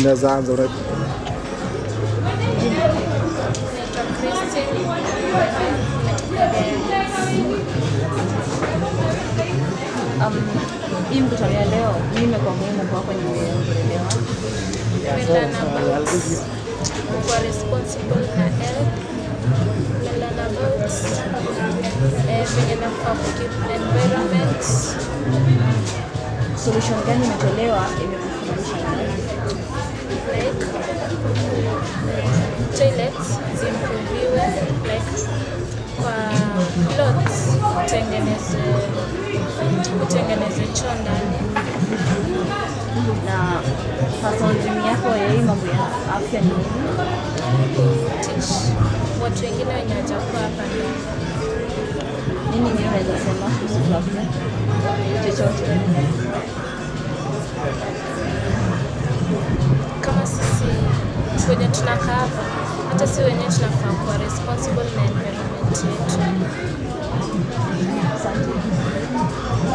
Unaweza anza. Um, hii mkutano ya leo mimi imekuwa muhimu kwa kwenye kuwa responsible na health. Nimeelearn about eh, venye nafaa kukeep environment. Solution gani imetolewa imekufurahisha plots kutengeneze kutengeneze choo ndani Na yako ya hii mambo ya afya ni nini? teach watu wengine wenye wajakuwa hapa Nini mimi naweza sema kuhusu afya? Chochote. kama sisi wenye tunakaa hapa hata si wenyewe tunafaa kuwa responsible na environment yetu さい。